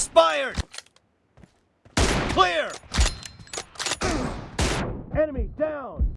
expired! Clear! Enemy down!